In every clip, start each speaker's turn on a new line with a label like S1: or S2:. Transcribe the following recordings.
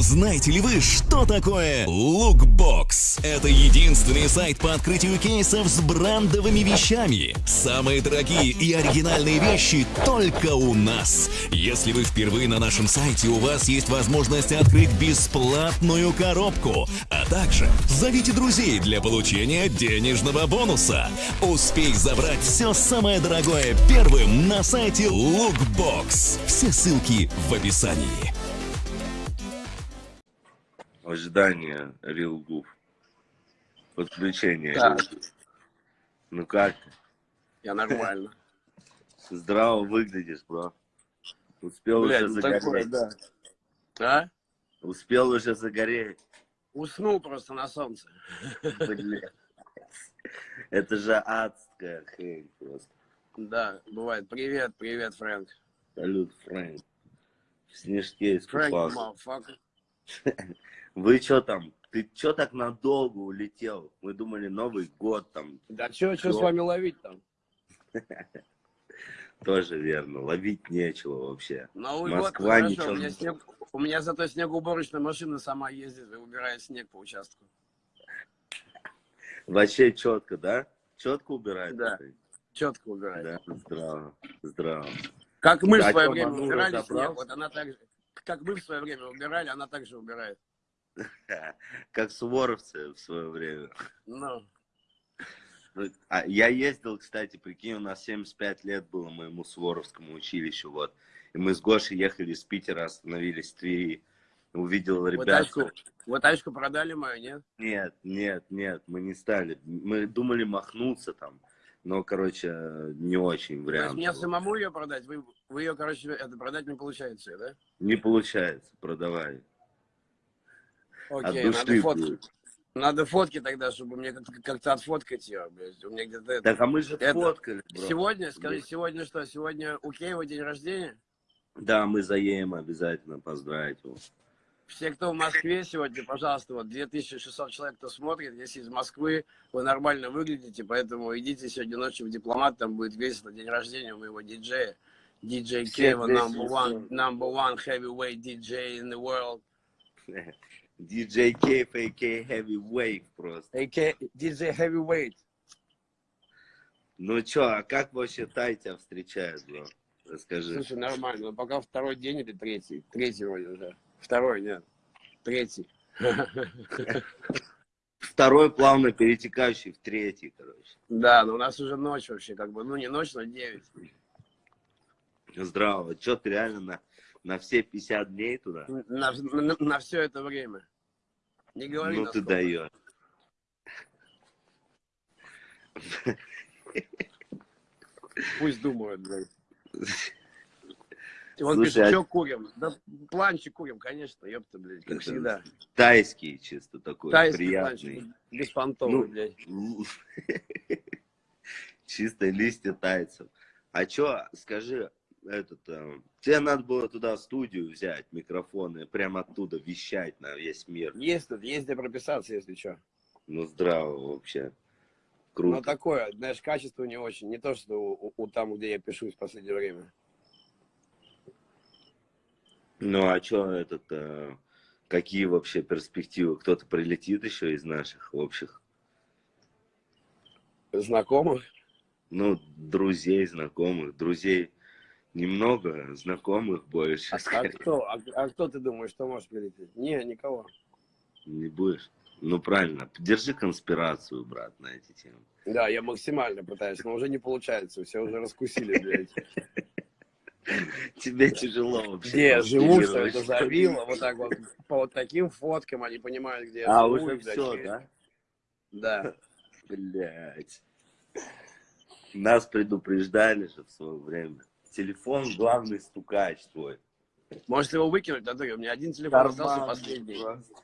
S1: Знаете ли вы, что такое Lookbox? Это единственный сайт по открытию кейсов с брендовыми вещами. Самые дорогие и оригинальные вещи только у нас. Если вы впервые на нашем сайте, у вас есть возможность открыть бесплатную коробку. А также зовите друзей для получения денежного бонуса. Успей забрать все самое дорогое первым на сайте Lookbox. Все ссылки в описании.
S2: Ожидание Goof. Подключение. Goof. Ну как ты?
S3: Я нормально.
S2: Здраво выглядишь, бро. Успел
S3: Блядь,
S2: уже
S3: ну такое,
S2: загореть.
S3: да. А?
S2: Успел уже загореть.
S3: Уснул просто на солнце.
S2: Блядь. Это же адская хрень просто.
S3: Да, бывает. Привет, привет, Фрэнк.
S2: Салют, Фрэнк. В снежке
S3: Фрэнк,
S2: искупался.
S3: мафака.
S2: Вы что там? Ты что так надолго улетел? Мы думали Новый год там.
S3: Да что, что с вами ловить там?
S2: Тоже верно. Ловить нечего вообще.
S3: Новый
S2: Москва
S3: год, ну,
S2: ничего
S3: хорошо. У меня,
S2: не-
S3: снег... у меня зато снегоуборочная машина сама ездит и убирает снег по участку.
S2: Вообще четко, да? Четко убирает?
S3: Да.
S2: ты?
S3: Четко убирает.
S2: Да, здраво, здраво.
S3: Как мы в
S2: Да,
S3: свое
S2: чё,
S3: время убирали снег, вот она так же... Как мы в свое время убирали, она так же убирает.
S2: Как суворовцы в свое время.
S3: Ну,
S2: А я ездил, кстати, прикинь, у нас 75 лет было моему суворовскому училищу, вот. И мы с Гошей ехали из Питера, остановились в Твери. Увидел
S3: вот
S2: ребят.
S3: тачку, вот тачку продали мою, нет?
S2: Нет, нет, нет, мы не стали. Мы думали махнуться там. Но, короче, не очень
S3: То есть
S2: вариант.
S3: мне самому ее продать? Вы, вы ее, короче, это продать не получается, да?
S2: Не получается, продавай. От
S3: Окей,
S2: души
S3: надо фотки.
S2: будет.
S3: Надо фотки тогда, чтобы мне как-то отфоткать ее, блядь. У меня где-то это...
S2: Так, а мы же
S3: Это-
S2: фоткали, бро.
S3: Сегодня, скажи, сегодня что? Сегодня у Кеева день рождения?
S2: Да, мы заедем обязательно поздравить его.
S3: Все, кто в Москве сегодня, пожалуйста, вот 2600 человек, кто смотрит, если из Москвы, вы нормально выглядите, поэтому идите сегодня ночью в дипломат, там будет весело, день рождения у моего диджея. DJ
S2: Всех
S3: Кева, number one, number one heavyweight DJ in the world.
S2: DJ Кейф, а.к.а. Heavyweight просто.
S3: AK, DJ Heavyweight.
S2: Ну чё, а как вообще Тай тебя встречает, бро? Расскажи.
S3: Слушай, нормально, но пока второй день или третий? Третий вроде уже. Второй, нет. Третий.
S2: Второй плавно перетекающий в третий, короче.
S3: Да, но у нас уже ночь вообще, как бы, ну не ночь, но 9.
S2: Здраво. Чё, ты реально на, на все 50 дней туда?
S3: На, на, все это время. Не говори,
S2: ну
S3: на
S2: ты даешь.
S3: Пусть думают, блядь. Он
S2: Слушай,
S3: пишет,
S2: а-
S3: что курим? Да планчик курим, конечно, ёпта, блядь, как
S2: Это
S3: всегда.
S2: Тайский чисто такой,
S3: Тайский
S2: приятный.
S3: планчик, беспонтовый,
S2: Ну,
S3: блядь.
S2: Чистые листья тайцев. А чё, скажи, этот, э, тебе надо было туда студию взять, микрофоны, прямо оттуда вещать на весь мир.
S3: Есть тут, есть где прописаться, если что.
S2: Ну, здраво вообще.
S3: Но
S2: Круто.
S3: такое, знаешь, качество не очень. Не то, что у, у- у там, где я пишу в последнее время.
S2: Ну, а чё этот, э, какие вообще перспективы? Кто-то прилетит еще из наших общих?
S3: Знакомых?
S2: Ну, друзей, знакомых. Друзей немного, знакомых больше.
S3: А, а кто? А, а кто ты думаешь, что может прилететь? Не, никого.
S2: Не будешь? Ну, правильно. Держи конспирацию, брат, на эти темы.
S3: Да, я максимально пытаюсь, но уже не получается. Все уже раскусили, блядь.
S2: Тебе тяжело вообще.
S3: Где я живу, что это за вилла, вот так вот, по вот таким фоткам они понимают, где я
S2: А,
S3: живу.
S2: уже
S3: и, блядь,
S2: все, да?
S3: Да.
S2: Блять. Нас предупреждали же в свое время. Телефон главный стукач твой.
S3: Может его выкинуть, а то у меня один телефон остался последний.
S2: просто.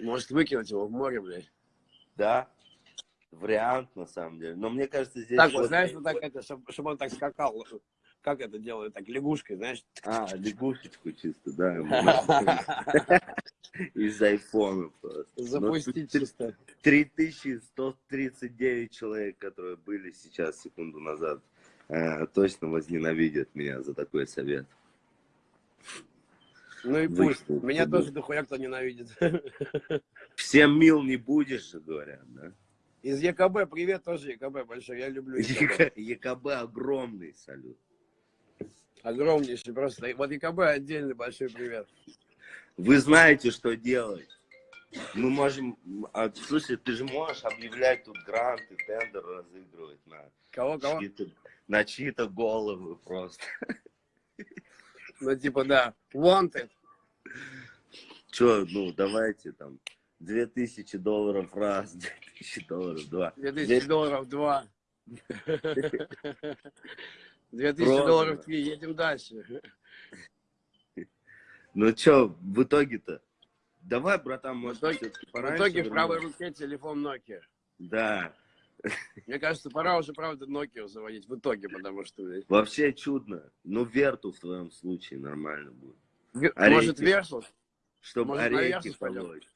S3: Может выкинуть его в море, блядь.
S2: Да. Вариант, на самом деле. Но мне кажется, здесь...
S3: Так вот, знаешь, вот так это, чтобы он так скакал. Как это делают, так лягушкой, знаешь?
S2: А, лягушечку чисто, да. Из айфона просто.
S3: Запустить
S2: Ну,
S3: чисто.
S2: 3139 человек, которые были сейчас, секунду назад, э, точно возненавидят меня за такой совет.
S3: Ну и пусть.
S2: Вычту.
S3: Меня тоже дохуя кто ненавидит.
S2: Всем мил не будешь говорят, да?
S3: Из ЕКБ, привет тоже ЕКБ большой, я люблю ЕКБ.
S2: ЕКБ огромный салют.
S3: Огромнейший просто. Вот ЕКБ отдельный большой привет.
S2: Вы знаете, что делать. Мы можем... а, слушай, ты же можешь объявлять тут гранты, тендер разыгрывать на
S3: Кого, кого?
S2: чьи-то, на чьи-то головы просто.
S3: Ну типа да, wanted.
S2: Че, ну, давайте там 2000 долларов раз, 2000 долларов два.
S3: 2000 долларов два. 2000
S2: Продано.
S3: долларов три, едем дальше.
S2: Ну что, в итоге-то? Давай, братан, может,
S3: итоге-
S2: всё-таки
S3: В
S2: пораньше
S3: итоге в правой руке телефон Nokia.
S2: Да.
S3: Мне кажется, пора уже, правда, Nokia заводить в итоге, потому что... блядь,
S2: Вообще чудно. Ну, верту в твоем случае нормально будет. Орехи.
S3: Может, Versus?
S2: Чтобы
S3: Может,
S2: орехи
S3: пойдем?
S2: полоть.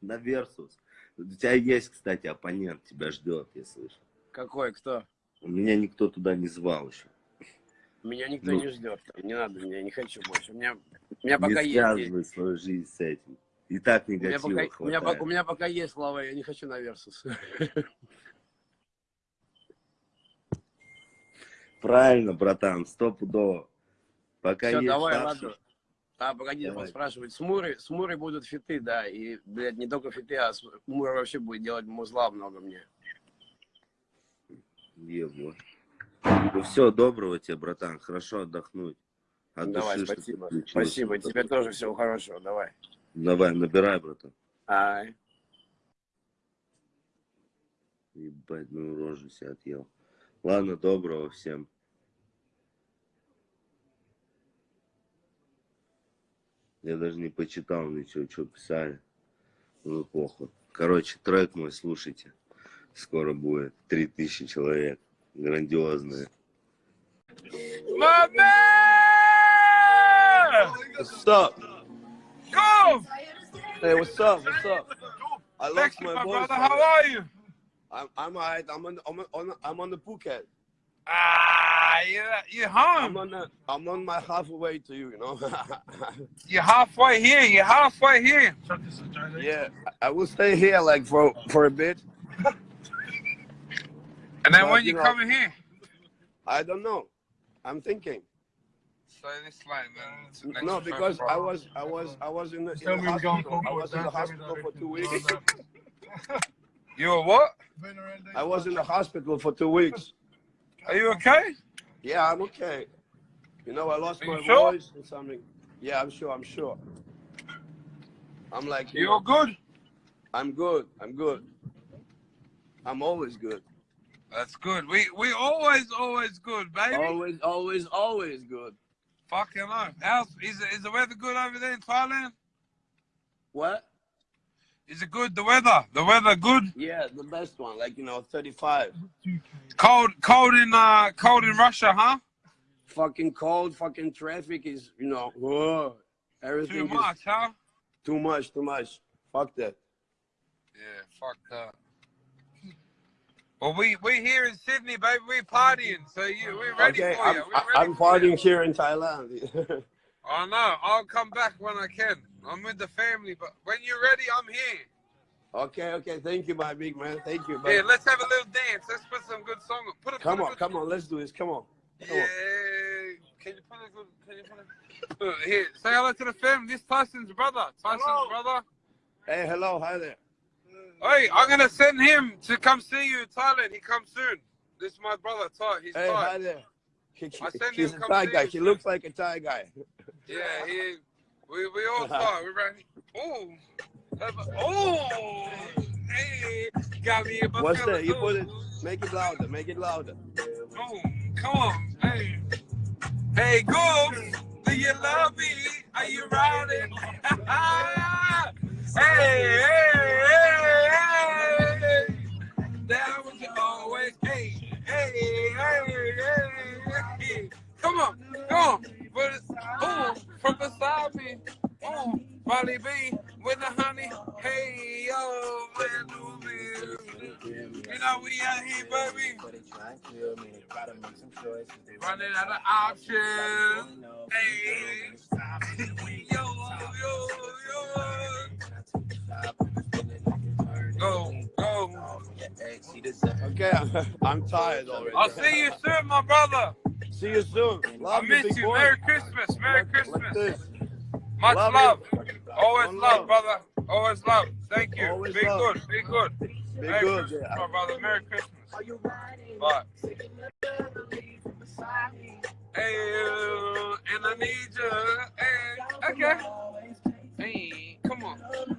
S2: На Версус. У тебя есть, кстати, оппонент, тебя ждет, я слышу.
S3: Какой, кто?
S2: Меня никто туда не звал еще.
S3: Меня никто
S2: Ну.
S3: не ждет. Не надо, меня не хочу больше. У меня, у меня
S2: Не
S3: пока есть...
S2: связывай свою жизнь с этим. И так
S3: У меня,
S2: негатива
S3: пока, у, меня, у меня пока есть слава, я не хочу на Versus.
S2: Правильно, братан, стопудово. Пока
S3: Все,
S2: есть
S3: давай, ладно. А, погоди,
S2: Давай.
S3: он спрашивает. С Мурой, с Мурой будут фиты, да. И, блядь, не только фиты, а с- Мура вообще будет делать музла много мне.
S2: Ебло. Ну все, доброго тебе, братан. Хорошо отдохнуть. От
S3: давай,
S2: души,
S3: спасибо. Спасибо, тебе тоже всего хорошего, давай.
S2: Давай, набирай, братан.
S3: Ай.
S2: Ебать, ну рожу себе отъел. Ладно, доброго всем. Я даже не почитал ничего, что писали. Ну, похуй. Короче, трек мой слушайте. Скоро будет. Три тысячи человек. Грандиозные.
S4: My man!
S3: What's up?
S4: Go!
S3: Hey, what's up? What's up? I lost
S4: Thank you,
S3: my
S4: my
S3: voice.
S4: brother. How are you?
S3: I'm I'm alright. I'm on I'm on I'm on the Phuket.
S4: Ah, you you're
S3: I'm
S4: home.
S3: on the, I'm on my halfway to you, you know.
S4: You're halfway here. You're halfway here.
S3: yeah, I I will stay here like for for a bit.
S4: And then
S3: But,
S4: when
S3: you
S4: you
S3: know-
S4: coming here?
S3: I don't know. I'm thinking.
S4: So this line then. to
S3: No, because. I was I was I was in the, in the
S5: me going
S3: hospital. I was in the
S5: don't tell me
S3: hospital for two weeks.
S5: do that.
S4: You were what?
S3: I was in the hospital for two weeks.
S4: Are you okay?
S3: Yeah, I'm okay. You know, I lost my
S4: sure?
S3: voice and something. Yeah, I'm sure. I'm sure. I'm like, you
S4: You're
S3: know,
S4: good.
S3: I'm good. I'm good. I'm always good.
S4: That's good. We we always always good, baby.
S3: Always, always, always good.
S4: Fucking hell. How's is is the weather good over there in Thailand?
S3: What?
S4: Is it good? The weather? The weather good?
S3: Yeah, the best one. Like you know, 35.
S4: Cold cold in uh cold in Russia, huh?
S3: Fucking cold. Fucking traffic is, you know, whoa.
S4: Too
S3: everything is
S4: much, huh?
S3: too much. Too much. Fuck that.
S4: Yeah, fuck that. Well, we we here in Sydney, baby. We partying, so you we're ready
S3: okay,
S4: for
S3: I'm,
S4: you. We're
S3: I-
S4: ready
S3: I'm
S4: for you.
S3: partying here in Thailand.
S4: I know. I'll come back when I can. I'm with the family, but when you're ready, I'm here.
S3: okay, okay. Thank you, my big man. Thank you.
S4: Yeah, let's have a little dance. Let's put some good song. Put a
S3: come
S4: put
S3: on,
S4: good,
S3: come on. Let's do this. Come on. Come
S4: Yeah.
S3: on.
S4: Can you put a good? Can you put a? Here, say hello to the family. This Tyson's brother. Tyson's
S5: Hello.
S4: brother.
S3: Hey, hello. Hi there.
S4: Hey, I'm gonna send him to come see you in Thailand. He comes soon. This is my brother Ty. He's
S3: Hey,
S4: Thai.
S3: hi there. He,
S4: I send
S3: he's
S4: him
S3: a Thai guy. He looks like a Thai guy.
S4: Yeah, he. We we all Thai. We ready? Oh. Oh. Hey, got me a
S3: What's that? You put it.
S4: Oh,
S3: Make it louder. Make it louder.
S4: come on. Hey. Hey, Goose. Do you love me? Are you riding? hey, hey, hey. some choices. They running out of options. Hey, yo, yo, yo. Go, go.
S3: Okay, I'm tired already.
S4: I'll see you soon, my brother.
S3: See you soon. Love
S4: I
S3: miss
S4: you.
S3: you.
S4: Merry Christmas. Merry
S3: like,
S4: Christmas.
S3: Like
S4: Much
S3: love.
S4: love. Always love,
S3: love,
S4: brother. Always love. Thank you.
S3: Always
S4: be
S3: love.
S4: good. Be good.
S3: Be
S4: Merry
S3: good.
S4: Christmas,
S3: yeah.
S4: my brother. Merry Christmas. Fuck. Hey, uh, and I need you. Hey, okay. Hey, come on.